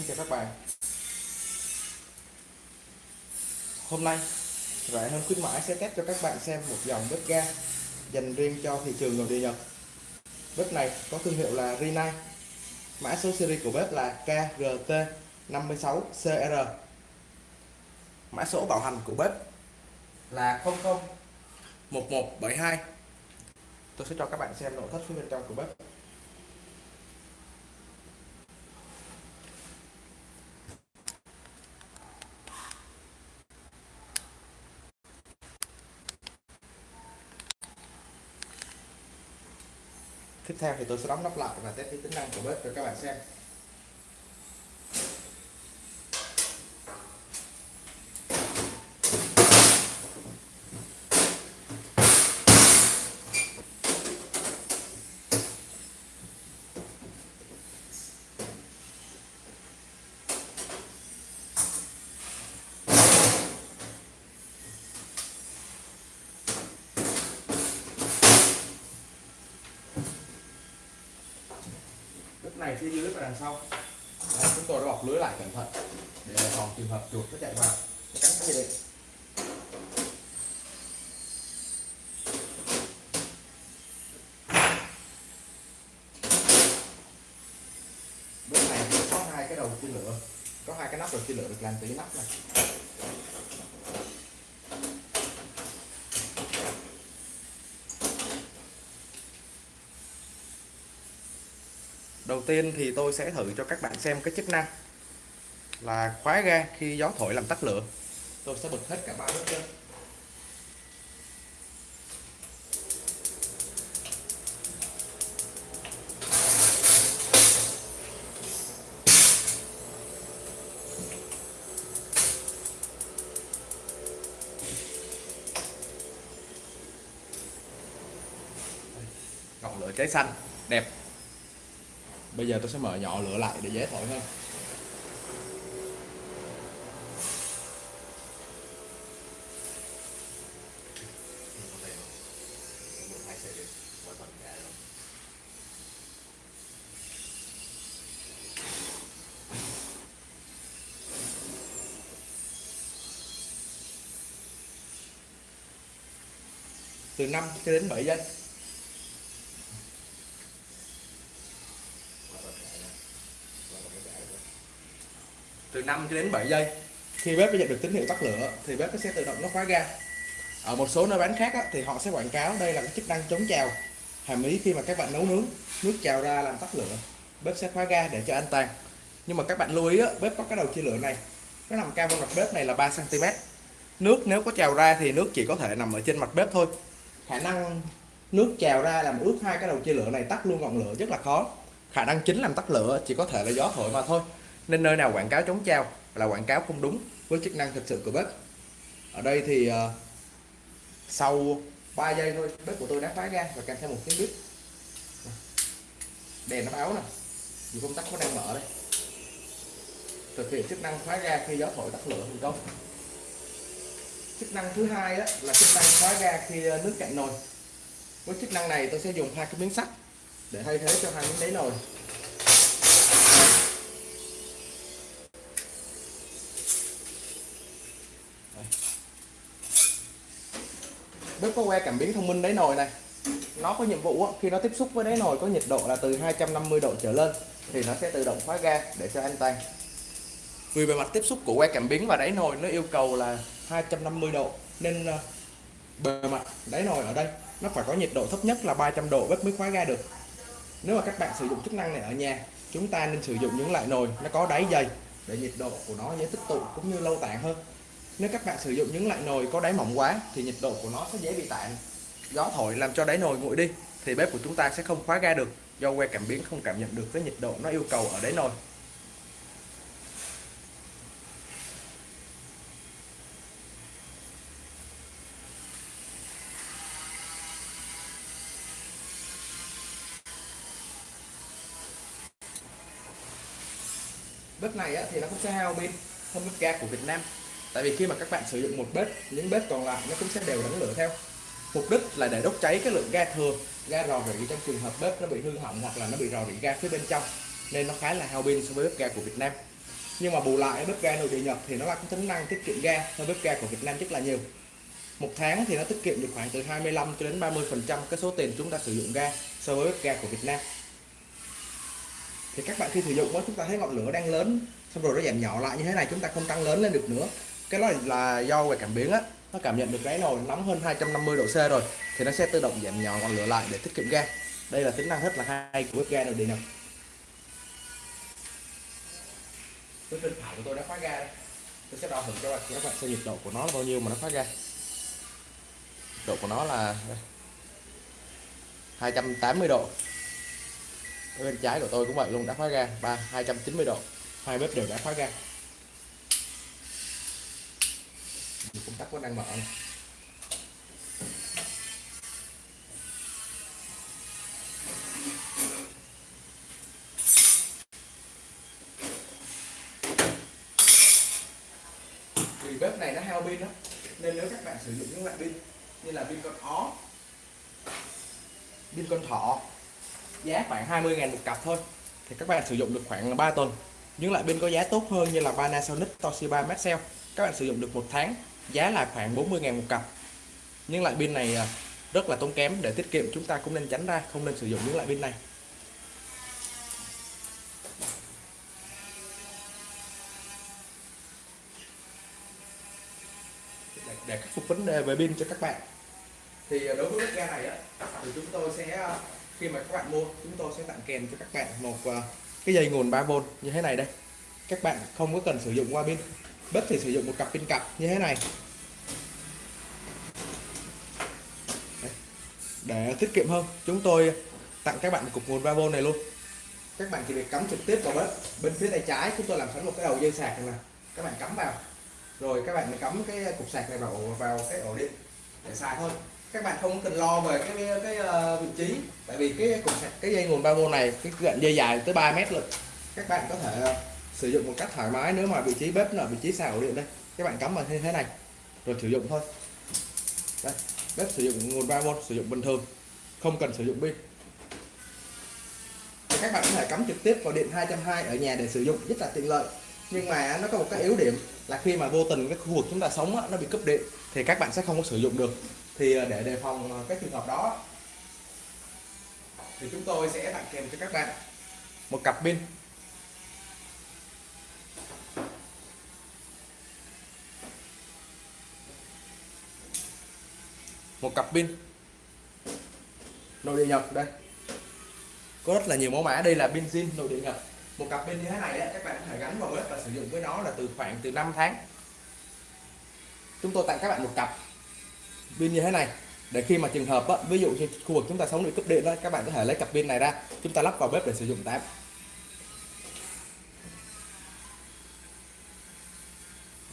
Xin chào các bạn. Hôm nay Rẻ hơn khuyến mãi sẽ test cho các bạn xem một dòng bếp ga dành riêng cho thị trường nội địa Nhật. Bếp này có thương hiệu là Rinnai. Mã số series của bếp là KRT56CR Mã số bảo hành của bếp là 001172 Tôi sẽ cho các bạn xem nội thất phía bên trong của bếp. Tiếp theo thì tôi sẽ đóng nắp lại và test cái tính năng của bếp cho các bạn xem. Phía dưới và đằng sau. Đấy, chúng tôi đã bọc lưới lại cẩn thận để phòng trường hợp chuột nó chạy vào. Nó cắn cái gì đây bếp này có hai cái đầu chia lửa có hai cái nắp đầu chia lửa được làm từ cái nắp này. Đầu tiên thì tôi sẽ thử cho các bạn xem cái chức năng là khóa ga khi gió thổi làm tắt lửa. Tôi sẽ bật hết cả ba bếp lên. ngọn lửa cháy xanh, đẹp bây giờ tôi sẽ mở nhỏ lửa lại để dễ thổi hơn. Từ 5 cho đến 7 giây. Từ 5 cho đến 7 giây. Khi bếp nhận được tín hiệu tắt lửa thì bếp sẽ tự động nó khóa ga. Ở một số nơi bán khác á, thì họ sẽ quảng cáo đây là cái chức năng chống trào. Hàm ý khi mà các bạn nấu nướng nước trào ra làm tắt lửa bếp sẽ khóa ga để cho an toàn. Nhưng mà các bạn lưu ý á, bếp có cái đầu chia lửa này. Nó nằm cao hơn mặt bếp này là 3 cm nước nếu có trào ra thì nước chỉ có thể nằm ở trên mặt bếp thôi. Khả năng nước trào ra làm ướt hai cái đầu chia lửa này tắt luôn ngọn lửa rất là khó. Khả năng chính làm tắt lửa chỉ có thể là gió thổi mà thôi nên nơi nào quảng cáo chống trao là quảng cáo không đúng với chức năng thực sự của bếp. Ở đây thì uh, sau 3 giây thôi bếp của tôi đã phá ra và kèm theo một tiếng bếp. Đèn nó báo nè. Dù công tắc có đang mở đây. Thực hiện chức năng khóa ga khi gió thổi tắt lửa thành công chức năng thứ hai đó là chức năng khóa ga khi ờ, nước cạn nồi. Với chức năng này tôi sẽ dùng hai cái miếng sắt để thay thế cho hai miếng đáy nồi. Bếp có que cảm biến thông minh đáy nồi này. Nó có nhiệm vụ khi nó tiếp xúc với đáy nồi có nhiệt độ là từ 250 độ trở lên, thì nó sẽ tự động khóa ga để cho an toàn vì bề mặt tiếp xúc của que cảm biến và đáy nồi nó yêu cầu là 250 độ, nên ờ, bề mặt đáy nồi ở đây nó phải có nhiệt độ thấp nhất là 300 độ bếp mới khóa ga được. Nếu mà các bạn sử dụng chức năng này ở nhà, chúng ta nên sử dụng những loại nồi nó có đáy dày để nhiệt độ của nó dễ tích tụ cũng như lâu tàn hơn nếu các bạn sử dụng những loại nồi có đáy mỏng quá thì nhiệt độ của nó sẽ dễ bị tản. Gió thổi làm cho đáy nồi nguội đi, thì bếp của chúng ta sẽ không khóa ga được do que cảm biến không cảm nhận được cái nhiệt độ nó yêu cầu ở đáy nồi. Bếp này thì nó cũng sẽ hao pin hơn bếp ga của Việt Nam tại vì khi mà các bạn sử dụng một bếp, những bếp còn lại nó cũng sẽ đều đánh lửa theo. Mục đích là để đốt cháy cái lượng ga thừa, ga rò rỉ trong trường hợp bếp nó bị hư hỏng hoặc là nó bị rò rỉ ga phía bên trong, nên nó khá là hao pin so với bếp ga của Việt Nam. Nhưng mà bù lại, bếp ga nội địa Nhật thì nó là cái tính năng tiết kiệm ga hơn bếp ga của Việt Nam rất là nhiều. Một tháng thì nó tiết kiệm được khoảng từ 25 cho đến 30 phần trăm cái số tiền chúng ta sử dụng ga so với bếp ga của Việt Nam. Thì các bạn khi sử dụng đó chúng ta thấy ngọn lửa đang lớn, xong rồi nó giảm nhỏ lại như thế này, chúng ta không tăng lớn lên được nữa cái đó là do về cảm biến á. Nó cảm nhận được cái nồi nóng hơn 250 độ C rồi, thì nó sẽ tự động giảm nhỏ ngọn lửa lại để tiết kiệm ga. Đây là tính năng rất là hay của bếp ga nội điện này cái bên phải của tôi đã khóa ga đây. Tôi sẽ đo thử cho các bạn xem nhiệt độ của nó là bao nhiêu mà nó khóa ga độ của nó là 280 độ. Bên trái của tôi cũng vậy luôn, đã khóa ga ba 290 độ. Hai bếp đều đã khóa ga công tắc vẫn đang mở này. vì bếp này nó hao pin đó nên nếu các bạn sử dụng những loại pin như là pin con ó, pin con thỏ, giá khoảng 20.000 một cặp thôi, thì các bạn sử dụng được khoảng 3 tuần những loại pin có giá tốt hơn như là Panasonic, Toshiba, Maxell các bạn sử dụng được một tháng, giá là khoảng 40.000 một cặp. Nhưng loại pin này à, rất là tốn kém, để tiết kiệm chúng ta cũng nên tránh ra, không nên sử dụng những loại pin này. Để khắc phục vấn đề về pin cho các bạn. Thì à, đối với bếp ga này á, thì chúng tôi sẽ à, khi mà các bạn mua, chúng tôi sẽ tặng kèm cho các bạn một cái dây nguồn 3V như thế này đây. Các bạn không có cần sử dụng qua pin bếp thì sử dụng một cặp pin cặp như thế này. Để tiết kiệm hơn chúng tôi tặng các bạn một cục nguồn 3V này luôn. Các bạn chỉ việc cắm trực tiếp vào bếp bên phía tay trái chúng tôi làm sẵn một cái đầu dây sạc này các bạn cắm vào. Rồi các bạn cắm cái cục sạc này vào vào cái ổ điện để xài thôi. Các bạn không cần lo về cái cái, ờ, vị trí tại vì cái cục sạc cái dây nguồn 3V này cái đoạn dây dài tới 3 mét luôn. Các bạn có thể sử dụng một cách thoải mái nếu mà vị trí bếp là vị trí xào ổ điện đây. Các bạn cắm vào như thế này, rồi sử dụng thôi. Đây, bếp sử dụng nguồn 3V sử dụng bình thường, không cần sử dụng pin. Các bạn có thể cắm trực tiếp vào điện 220 ở nhà để sử dụng, rất là tiện lợi. Nhưng mà nó có một cái yếu điểm là khi mà vô tình cái khu vực chúng ta sống nó bị cúp điện thì các bạn sẽ không có sử dụng được. Thì à, để đề phòng à, cái trường hợp đó, thì chúng tôi sẽ tặng kèm cho các bạn một cặp pin. Một cặp pin. Nội địa nhập đây. Có rất là nhiều mẫu mã. Đây là pin zin nội địa nhập một cặp pin như thế này các bạn có thể gắn vào bếp và sử dụng với nó là từ khoảng từ 5 tháng. Chúng tôi tặng các bạn một cặp pin như thế này. Để khi mà trường hợp á, ví dụ như khu vực chúng ta sống bị cúp điện đó các bạn có thể lấy cặp pin này ra. Chúng ta lắp vào bếp để sử dụng tạm.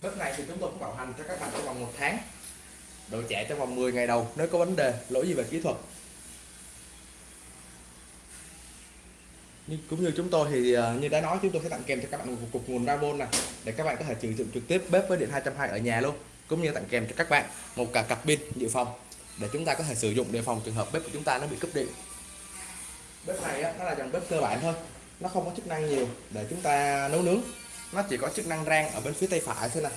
Bếp này thì chúng tôi cũng bảo hành cho các bạn trong vòng một tháng độ chạy trong vòng 10 ngày đầu nếu có vấn đề lỗi gì về kỹ thuật. Nhưng cũng như chúng tôi thì à, như đã nói chúng tôi sẽ tặng kèm cho các bạn một cục nguồn 3V này để các bạn có thể sử dụng trực tiếp bếp với điện 220 ở nhà luôn cũng như tặng kèm cho các bạn một cả cặp pin dự phòng để chúng ta có thể sử dụng để phòng trường hợp bếp của chúng ta nó bị cúp điện. Bếp này á, nó là dòng bếp cơ bản thôi nó không có chức năng nhiều để chúng ta nấu nướng. Nó chỉ có chức năng rang ở bên phía tay phải thôi nè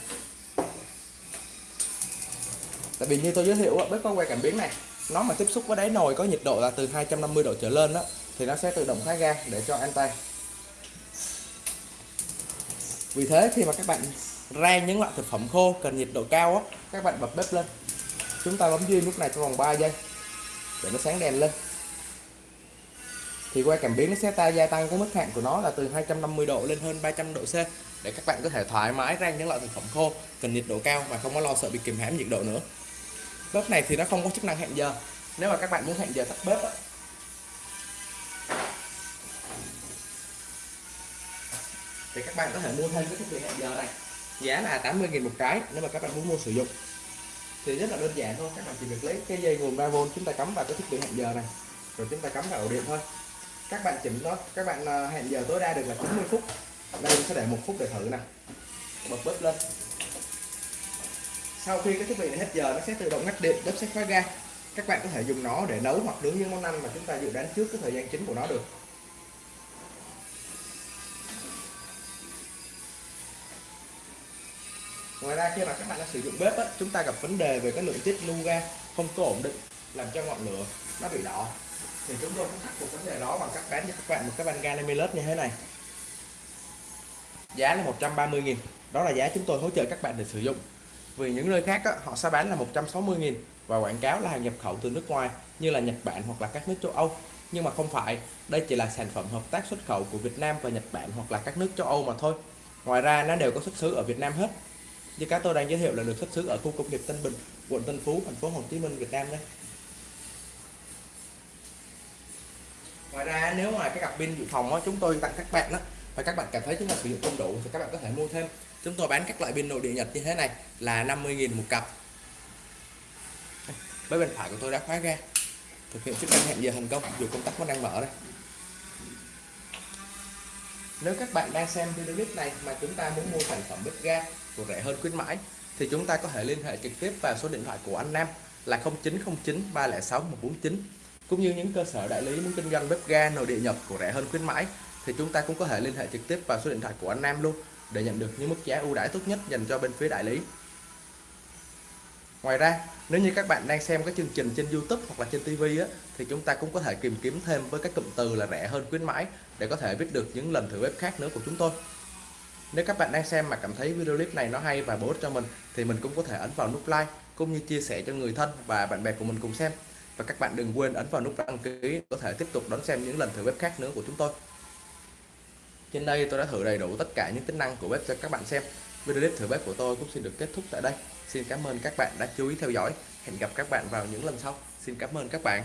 tại vì như tôi giới thiệu bếp có que cảm biến này, nó mà tiếp xúc với đáy nồi có nhiệt độ là từ 250 độ trở lên đó thì nó sẽ tự động khóa ga để cho an toàn vì thế khi mà các bạn rang những loại thực phẩm khô cần nhiệt độ cao á, các bạn bật bếp lên. Chúng ta bấm duy lúc này trong vòng 3 giây để nó sáng đèn lên. Thì que cảm biến nó sẽ ta, gia tăng cái mức hạn của nó là từ 250 độ lên hơn 300 độ C để các bạn có thể thoải mái rang những loại thực phẩm khô cần nhiệt độ cao mà không có lo sợ bị kìm hãm nhiệt độ nữa bếp này thì nó không có chức năng hẹn giờ. Nếu mà các bạn muốn hẹn giờ tắt bếp đó, thì các bạn có thể mua thêm cái thiết bị hẹn giờ này. Giá là 80.000 một cái nếu mà các bạn muốn mua sử dụng. Thì rất là đơn giản thôi các bạn chỉ việc lấy cái dây nguồn 3V chúng ta cắm vào cái thiết bị hẹn giờ này. Rồi chúng ta cắm vào ổ điện thôi. Các bạn chỉnh nó các bạn à, hẹn giờ tối đa được là 90 phút. Đây mình sẽ để một phút để thử nè. Bật bếp lên sau khi cái thiết bị này hết giờ nó sẽ tự động ngắt điện bếp sẽ khóa ga. Các bạn có thể dùng nó để nấu hoặc nướng những món ăn mà chúng ta dự đoán trước cái thời gian chính của nó được. Ngoài ra khi mà các bạn đã sử dụng bếp á, chúng ta gặp vấn đề về cái lượng tiết lưu ga không có ổn định làm cho ngọn lửa nó bị đỏ. Thì chúng tôi cũng khắc phục vấn đề đó bằng cách bán cho các bạn một cái van ga Namilus như thế này. Giá là 130 000 đó là giá chúng tôi hỗ trợ các bạn để sử dụng vì những nơi khác á, họ sẽ bán là 160 000 và quảng cáo là hàng nhập khẩu từ nước ngoài như là Nhật Bản hoặc là các nước châu Âu. Nhưng mà không phải đây chỉ là sản phẩm hợp tác xuất khẩu của Việt Nam và Nhật Bản hoặc là các nước châu Âu mà thôi. Ngoài ra nó đều có xuất xứ ở Việt Nam hết. Như cá tôi đang giới thiệu là được xuất xứ ở khu công nghiệp Tân Bình quận Tân Phú thành phố Hồ Chí Minh Việt Nam đấy ngoài ra nếu mà cái cặp pin dự phòng đó, chúng tôi tặng các bạn đó và các bạn cảm thấy chúng ta sử dụng không đủ thì các bạn có thể mua thêm chúng tôi bán các loại pin nội địa Nhật như thế này là 50.000 một cặp. Với bên phải của tôi đã khóa ra. Thực hiện chức năng hẹn giờ thành công, dù công tắc vẫn đang mở đây. Nếu các bạn đang xem video clip này mà chúng ta muốn mua sản phẩm bếp ga của rẻ hơn khuyến mãi, thì chúng ta có thể liên hệ trực tiếp vào số điện thoại của anh Nam là 0909 306 149 cũng như những cơ sở đại lý muốn kinh doanh bếp ga nội địa nhập của rẻ hơn khuyến mãi thì chúng ta cũng có thể liên hệ trực tiếp vào số điện thoại của anh Nam luôn để nhận được những mức giá ưu đãi tốt nhất dành cho bên phía đại lý Ngoài ra, nếu như các bạn đang xem các chương trình trên YouTube hoặc là trên TV á, thì chúng ta cũng có thể tìm kiếm thêm với các cụm từ là rẻ hơn khuyến mãi để có thể biết được những lần thử bếp khác nữa của chúng tôi. Nếu các bạn đang xem mà cảm thấy video clip này nó hay và bổ ích cho mình thì mình cũng có thể ấn vào nút like cũng như chia sẻ cho người thân và bạn bè của mình cùng xem. Và các bạn đừng quên ấn vào nút đăng ký có thể tiếp tục đón xem những lần thử bếp khác nữa của chúng tôi. Trên đây tôi đã thử đầy đủ tất cả những tính năng của bếp cho các bạn xem. Video clip thử bếp của tôi cũng xin được kết thúc tại đây. Xin cảm ơn các bạn đã chú ý theo dõi. Hẹn gặp các bạn vào những lần sau. Xin cảm ơn các bạn.